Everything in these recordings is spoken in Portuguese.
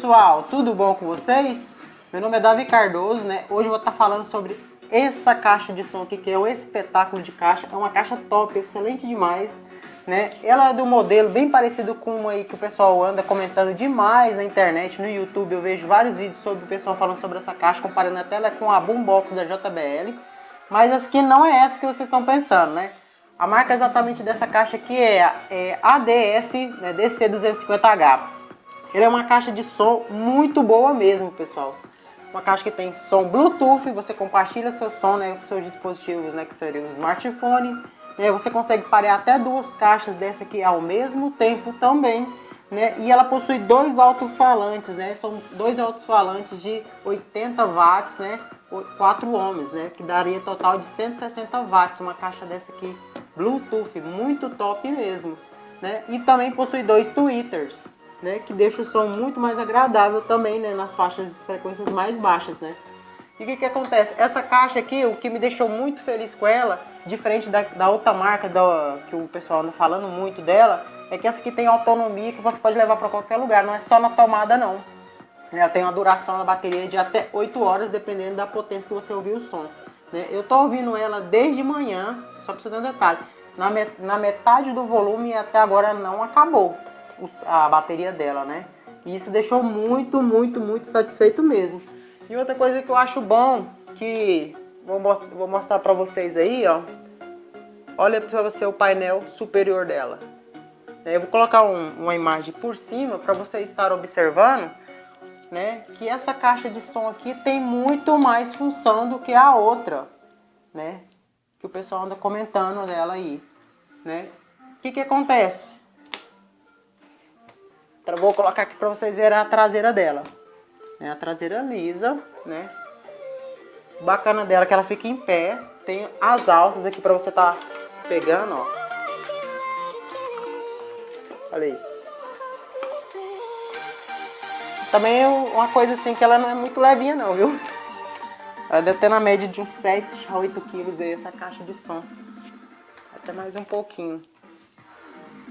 pessoal, tudo bom com vocês? Meu nome é Davi Cardoso, né? Hoje eu vou estar falando sobre essa caixa de som aqui, que é um espetáculo de caixa. É uma caixa top, excelente demais, né? Ela é do modelo bem parecido com uma aí que o pessoal anda comentando demais na internet, no YouTube. Eu vejo vários vídeos sobre o pessoal falando sobre essa caixa, comparando até ela com a Boombox da JBL. Mas essa aqui não é essa que vocês estão pensando, né? A marca exatamente dessa caixa aqui é, é ADS né, DC250H. Ele é uma caixa de som muito boa mesmo, pessoal. Uma caixa que tem som Bluetooth, você compartilha seu som né, com seus dispositivos, né, que seria o smartphone. Né, você consegue parear até duas caixas dessa aqui ao mesmo tempo também. Né, e ela possui dois alto-falantes, né, são dois alto-falantes de 80 watts, né, 4 ohms, né, que daria total de 160 watts. Uma caixa dessa aqui Bluetooth, muito top mesmo. Né, e também possui dois tweeters né, que deixa o som muito mais agradável também, né, nas faixas de frequências mais baixas, né. E o que que acontece? Essa caixa aqui, o que me deixou muito feliz com ela, diferente da, da outra marca da, que o pessoal anda falando muito dela, é que essa aqui tem autonomia que você pode levar para qualquer lugar, não é só na tomada não. Ela tem uma duração da bateria de até 8 horas, dependendo da potência que você ouvir o som. Né? Eu tô ouvindo ela desde manhã, só para você dar um detalhe, na, met na metade do volume até agora não acabou a bateria dela, né? E isso deixou muito, muito, muito satisfeito mesmo. E outra coisa que eu acho bom, que vou, mostrar pra vocês aí, ó. Olha pra você o painel superior dela. Eu vou colocar um, uma imagem por cima para você estar observando, né? Que essa caixa de som aqui tem muito mais função do que a outra, né? Que o pessoal anda comentando dela aí, né? O que que acontece? Vou colocar aqui para vocês verem a traseira dela. É a traseira lisa, né? Bacana dela que ela fica em pé. Tem as alças aqui para você tá pegando, ó. Olha aí. Também é uma coisa assim que ela não é muito levinha não, viu? Ela deve ter na média de uns 7 a 8 quilos aí essa caixa de som. Até mais um pouquinho.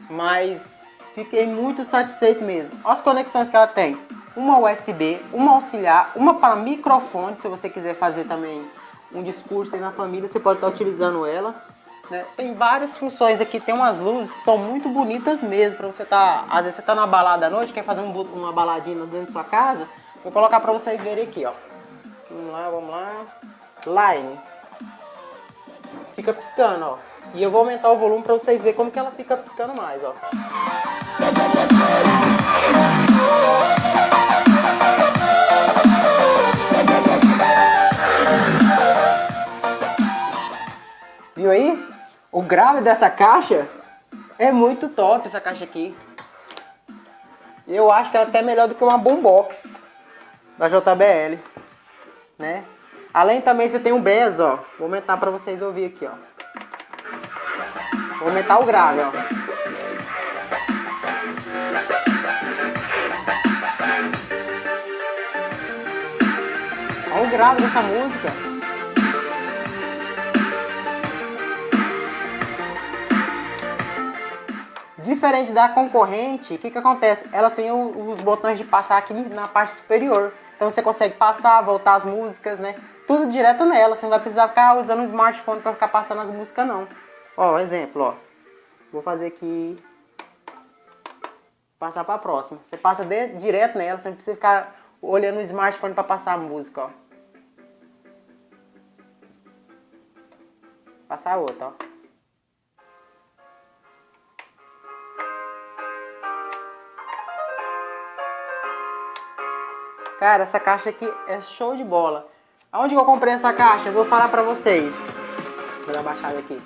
Mas Fiquei muito satisfeito mesmo. Olha as conexões que ela tem. Uma USB, uma auxiliar, uma para microfone, se você quiser fazer também um discurso aí na família, você pode estar utilizando ela. Né? Tem várias funções aqui, tem umas luzes que são muito bonitas mesmo, para você estar, tá, às vezes você está na balada à noite, quer fazer um, uma baladinha dentro da sua casa, vou colocar para vocês verem aqui, ó. Vamos lá, vamos lá. Line. Fica piscando, ó. E eu vou aumentar o volume para vocês verem como que ela fica piscando mais, ó. Viu aí? O grave dessa caixa é muito top, essa caixa aqui. Eu acho que é até melhor do que uma boombox da JBL, né? Além também você tem um BES, ó. Vou aumentar para vocês ouvir aqui, ó. Vou aumentar o grave, ó. Grave dessa música. Diferente da concorrente, o que, que acontece? Ela tem os botões de passar aqui na parte superior. Então você consegue passar, voltar as músicas, né? Tudo direto nela. Você não vai precisar ficar usando o smartphone para ficar passando as músicas, não. Ó, exemplo, ó. Vou fazer aqui. Passar para a próxima. Você passa de, direto nela, você não precisa ficar olhando o smartphone para passar a música, ó. Passar outra, ó. Cara, essa caixa aqui é show de bola. Aonde eu comprei essa caixa? Vou falar pra vocês. Vou dar uma baixada aqui.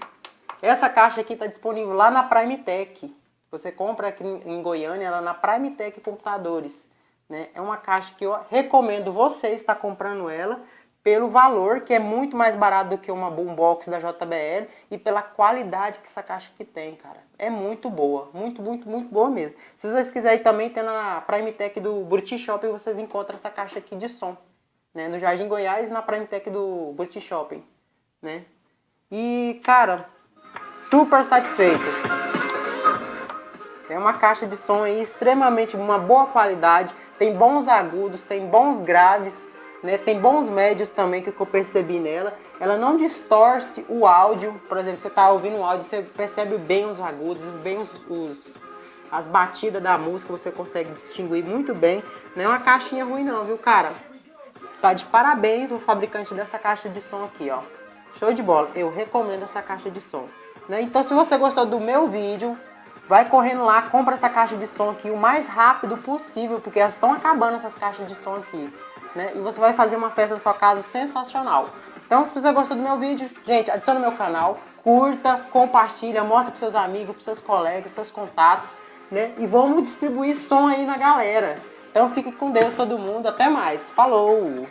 Essa caixa aqui está disponível lá na Prime Tech. Você compra aqui em Goiânia, ela na Prime Tech Computadores. Né? É uma caixa que eu recomendo você estar comprando ela pelo valor, que é muito mais barato do que uma boombox da JBL e pela qualidade que essa caixa aqui tem, cara. É muito boa, muito, muito, muito boa mesmo. Se vocês quiserem também, tem na Prime Tech do Buriti Shopping, vocês encontram essa caixa aqui de som. Né? No Jardim Goiás, na Prime Tech do Buriti Shopping. Né? E, cara, super satisfeito. É uma caixa de som aí extremamente uma boa qualidade, tem bons agudos, tem bons graves, né? Tem bons médios também que eu percebi nela. Ela não distorce o áudio, por exemplo, você está ouvindo um áudio, você percebe bem os agudos, bem os, os, as batidas da música, você consegue distinguir muito bem. Não é uma caixinha ruim não, viu, cara? Tá de parabéns o fabricante dessa caixa de som aqui, ó. Show de bola, eu recomendo essa caixa de som. Né? Então se você gostou do meu vídeo, vai correndo lá, compra essa caixa de som aqui o mais rápido possível, porque elas estão acabando essas caixas de som aqui né? E você vai fazer uma festa na sua casa sensacional. Então, se você gostou do meu vídeo, gente, adicione meu canal, curta, compartilha, mostra para seus amigos, para seus colegas, seus contatos, né? E vamos distribuir som aí na galera. Então, fique com Deus todo mundo. Até mais. Falou!